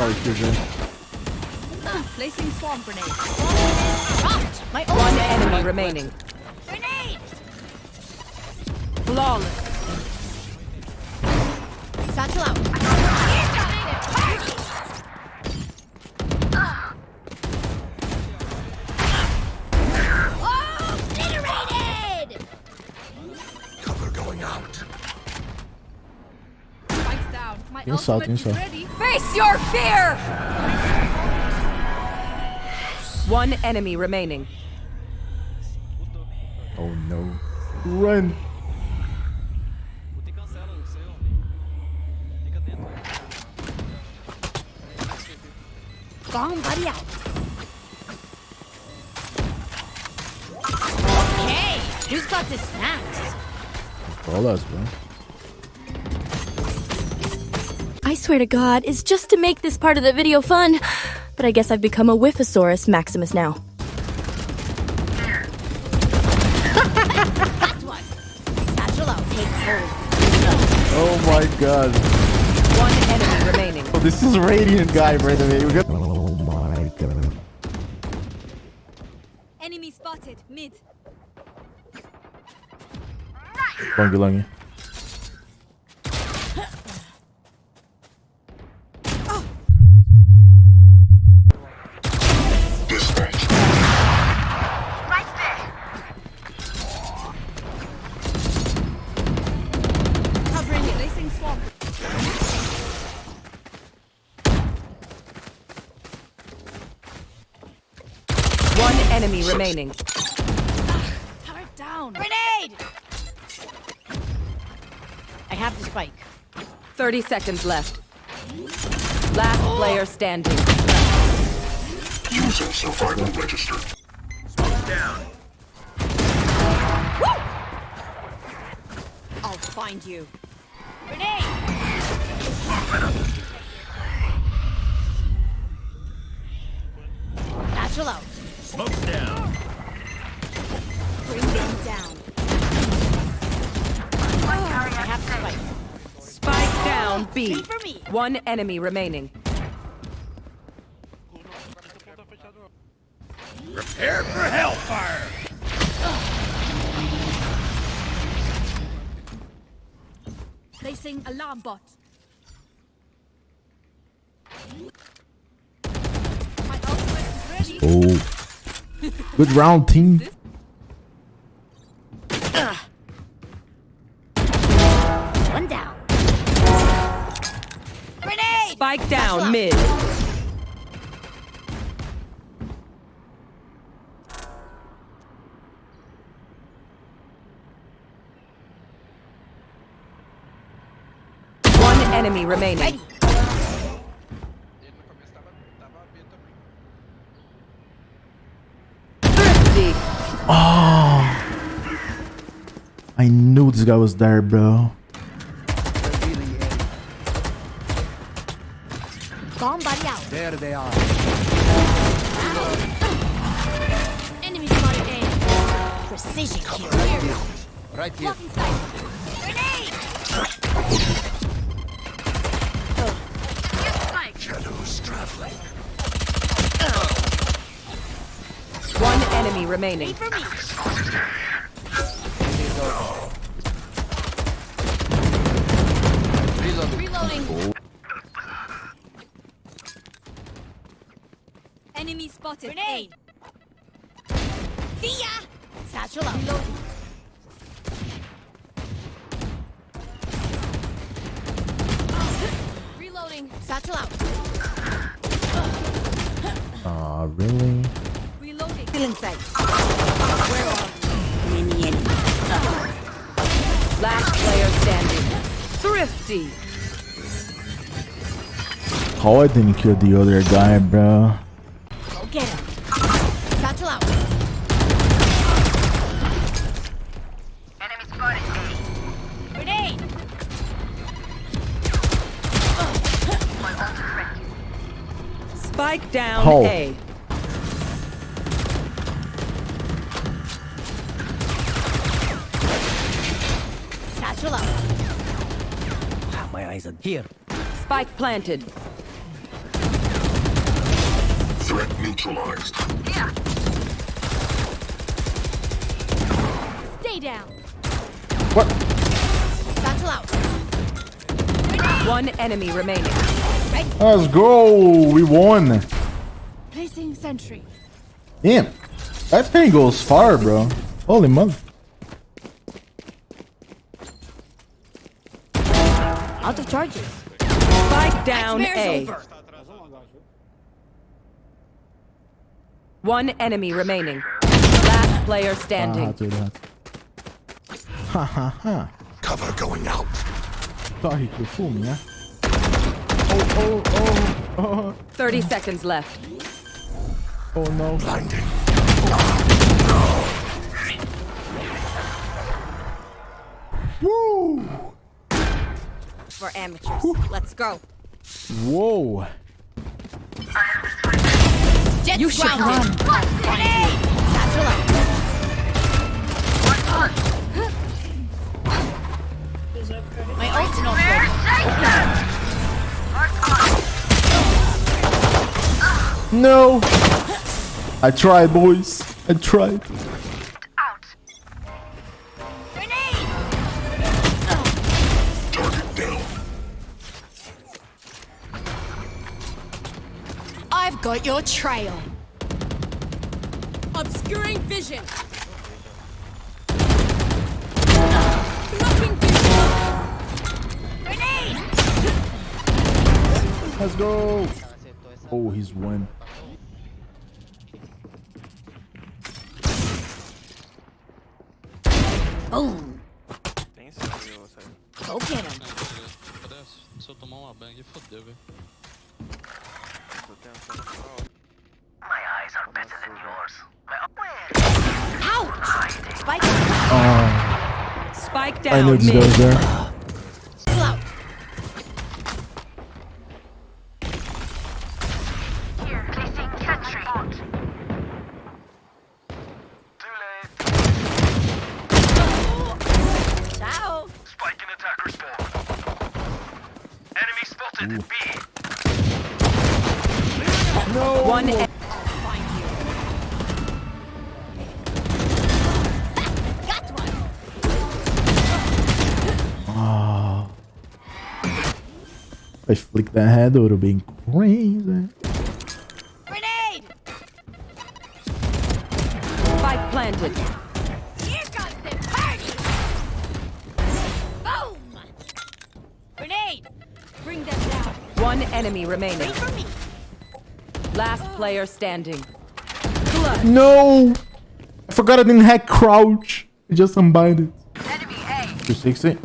Sorry, Fusion. Ah, placing swarm grenade. Dropped. My. One enemy remaining. Grenade. Flawless. Satchel out. Oh, obliterated! Cover going out. Spikes down. My Tem sal, tem ultimate is sal. ready. Face your fear! One enemy remaining. Oh no. Run! Botei cancela o seu. Fica dentro. Bomb buddy out. Okay, who's got the snacks? All us, bro. I swear to God, it's just to make this part of the video fun. But I guess I've become a Whiffosaurus Maximus now. That one. Satchel out. Take hold. Oh my god. One enemy remaining. Oh, this is Radiant guy, by the way. We got. Oh my god. Enemy spotted. Mid. Longy, longy. Enemy remaining. Turret down. Grenade! I have the spike. 30 seconds left. Last player standing. User survival registered. Down. I'll find you. Grenade! Satchel out. Smoke down. Bring them down. I have spike. Spike down B. Wait for me. One enemy remaining. Prepare for hellfire. Placing alarm bot. My ultimate is ready. Oh. Good round, team. Spike down mid. One enemy remaining. Ready. Ele no começo tava, tava B também. Thrifty. I knew this guy was there, bro. Bomb buddy out. There they are. Enemy spotted A. Precision kill. Right here. Blocking sight. Grenade! Spike. Shadows traveling. One enemy remaining. Wait for me. Reloading. Reloading. Enemy spotted. Grenade. See ya. Satchel out. Reloading. Reloading. Satchel out. Aw, really? Reloading. Still inside. Where are many enemies? Last player standing. Thrifty. How I didn't kill the other guy, bro. Go get him. Satchel out. Grenade. Spike down Oh. A. Satchel out. Ah, my eyes are here. Spike planted. Threat neutralized. Stay down. What? Battle out. One enemy remaining. Let's go. We won. Placing sentry. Damn. That thing goes far, bro. Holy mother. Out of charges. Spike down A. over. One enemy remaining. Last player Ah, standing. dude, that. Ha ha ha. Cover going out. Sorry, you fool me, huh? Oh, oh, oh, oh, 30 seconds left. oh no. Blinding. Woo! For amateurs. Let's go. Whoa. Jets You should grounded. Satchel out. My ult's not ready. No. I tried, boys. I tried. I've got your trail. Obscuring vision. Blocking vision. Grenade! Let's go. Oh, he's won. Boom. Go get him. Se eu tomar uma bang, fodeu, velho. Ouch! Spike ah. Spike I knew down this guy was mid. there. out. Ciao. Spike in attacker spawn. Enemy spotted at B. One e- Got one. I flick that head, it would have been crazy. Grenade! spike planted. Here comes the party! Boom! Grenade! Bring them down. One enemy remaining. Wait for me. Last player standing. Clutch. No! I forgot I didn't hack crouch. I just unbind it. Enemy A. 260.